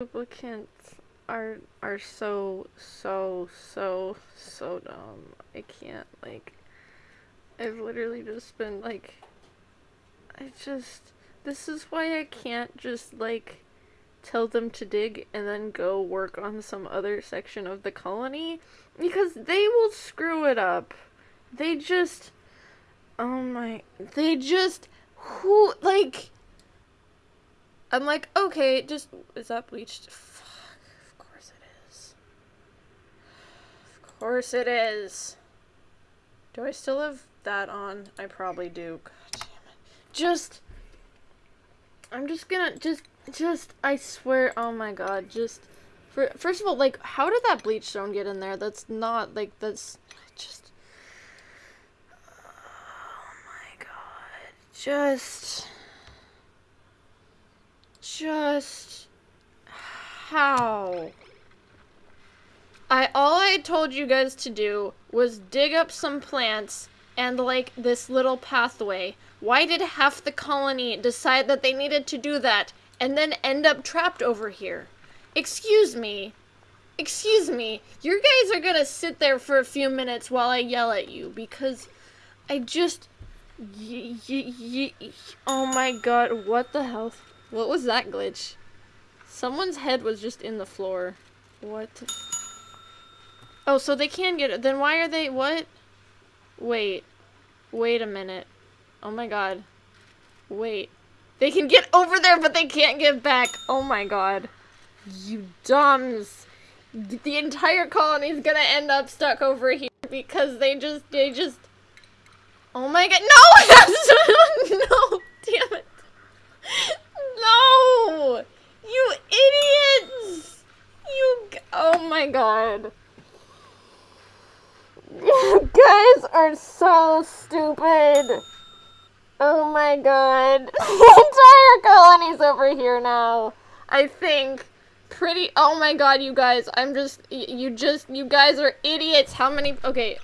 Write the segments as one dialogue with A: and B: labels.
A: Duplicants are are so so so so dumb. I can't like I've literally just been like I just this is why I can't just like tell them to dig and then go work on some other section of the colony because they will screw it up. They just oh my they just who like I'm like, okay, just is that bleached? Fuck, of course it is. Of course it is. Do I still have that on? I probably do. God damn it. Just I'm just gonna just just I swear, oh my god, just for first of all, like how did that bleach stone get in there? That's not like that's just Oh my god. Just just how I all I told you guys to do was dig up some plants and like this little pathway. Why did half the colony decide that they needed to do that and then end up trapped over here? Excuse me. Excuse me. You guys are gonna sit there for a few minutes while I yell at you because I just. Y- y- y- oh my god, what the hell? What was that glitch? Someone's head was just in the floor. What? Oh, so they can get it. Then why are they- what? Wait. Wait a minute. Oh my god. Wait. They can get over there, but they can't get back. Oh my god. You dumbs. The entire colony's gonna end up stuck over here because they just- they just- Oh my god- No! no! Damn it. You idiots! You. Oh my god. You guys are so stupid. Oh my god. The entire colony's over here now. I think. Pretty. Oh my god, you guys. I'm just. You just. You guys are idiots. How many. Okay.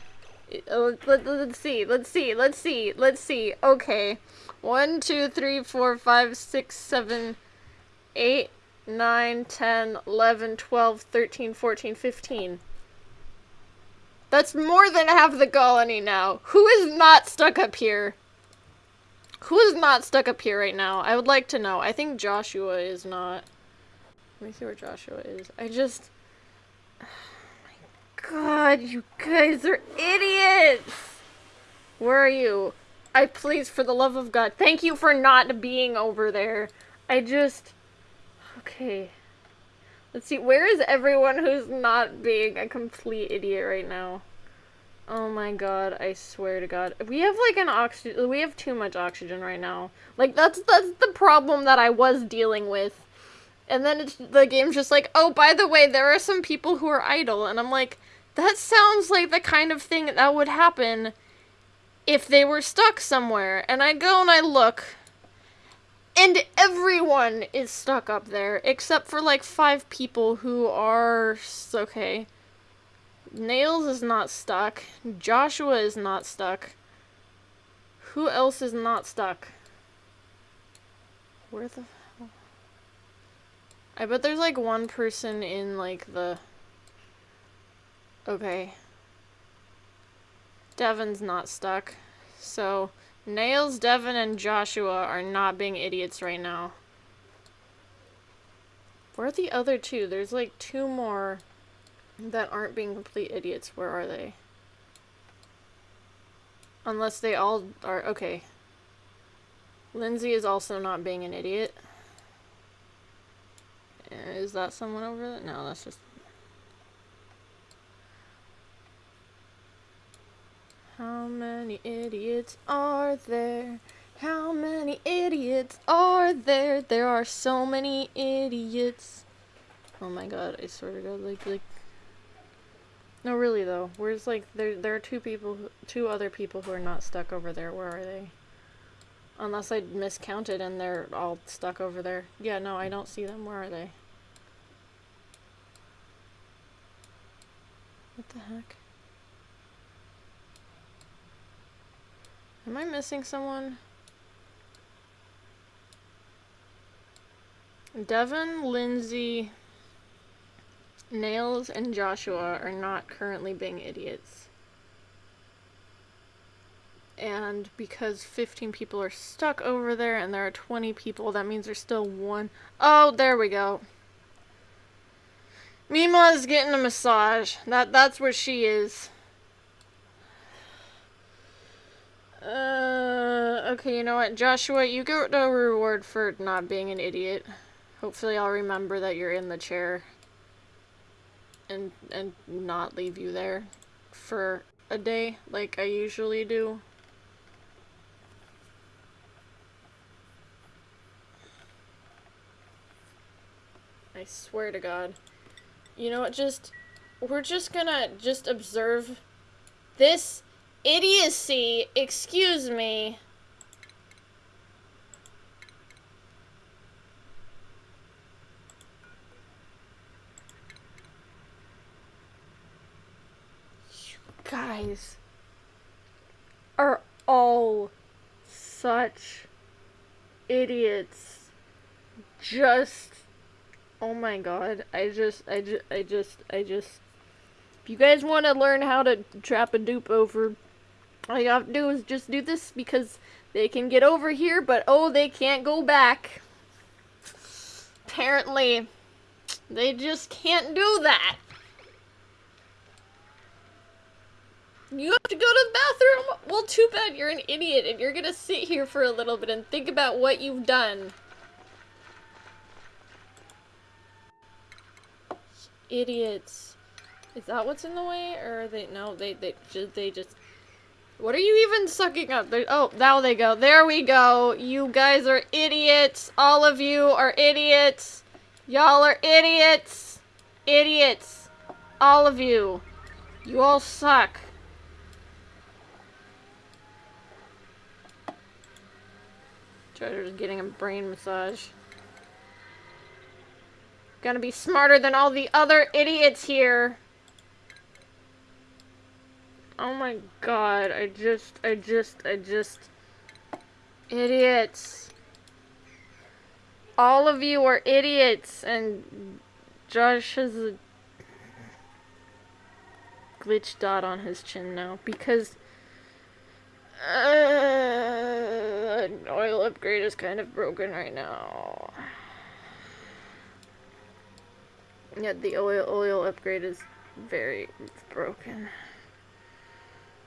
A: Uh, let, let, let's see. Let's see. Let's see. Let's see. Okay. 1, 2, 3, 4, 5, 6, 7, 8, 9, 10, 11, 12, 13, 14, 15. That's more than half the colony now. Who is not stuck up here? Who is not stuck up here right now? I would like to know. I think Joshua is not. Let me see where Joshua is. I just... Oh my god, you guys are idiots! Where are you? I please, for the love of God, thank you for not being over there. I just... Okay. Let's see, where is everyone who's not being a complete idiot right now? Oh my god, I swear to god. We have like an oxygen- we have too much oxygen right now. Like, that's- that's the problem that I was dealing with. And then it's, the game's just like, oh, by the way, there are some people who are idle. And I'm like, that sounds like the kind of thing that would happen if they were stuck somewhere. And I go and I look, and everyone is stuck up there, except for like five people who are okay. Nails is not stuck. Joshua is not stuck. Who else is not stuck? Where the? I bet there's like one person in like the. Okay. Devin's not stuck. So, Nails, Devin, and Joshua are not being idiots right now. Where are the other two? There's like two more that aren't being complete idiots. Where are they? Unless they all are. Okay. Lindsay is also not being an idiot. Is that someone over there? No, that's just How many idiots are there? How many idiots are there? There are so many idiots. Oh my god, I swear to god, like, like... No, really though. Where's, like, there, there are two people, who, two other people who are not stuck over there. Where are they? Unless I miscounted and they're all stuck over there. Yeah, no, I don't see them. Where are they? What the heck? Am I missing someone? Devin, Lindsay, Nails and Joshua are not currently being idiots. And because 15 people are stuck over there and there are 20 people, that means there's still one. Oh, there we go. Mima is getting a massage. That That's where she is. Uh, okay, you know what? Joshua, you get a reward for not being an idiot. Hopefully I'll remember that you're in the chair and and not leave you there for a day like I usually do. I swear to God. You know what, just... We're just gonna just observe this idiocy. Excuse me. You guys are all such idiots. Just, oh my god, I just, I just, I just, I just, if you guys want to learn how to trap a dupe over, all you have to do is just do this because they can get over here, but oh, they can't go back. Apparently, they just can't do that. You have to go to the bathroom? Well, too bad you're an idiot and you're gonna sit here for a little bit and think about what you've done. Idiots. Is that what's in the way? Or are they- no, they, they, they just... What are you even sucking up? They're, oh, now they go. There we go. You guys are idiots. All of you are idiots. Y'all are idiots. Idiots. All of you. You all suck. Treasure's getting a brain massage. Gonna be smarter than all the other idiots here. Oh my god, I just, I just, I just... Idiots. All of you are idiots, and Josh has a glitch dot on his chin now, because uh, oil upgrade is kind of broken right now. Yeah, the oil oil upgrade is very broken.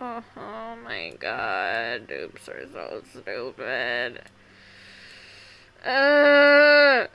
A: oh my god, dupes are so stupid. Uh,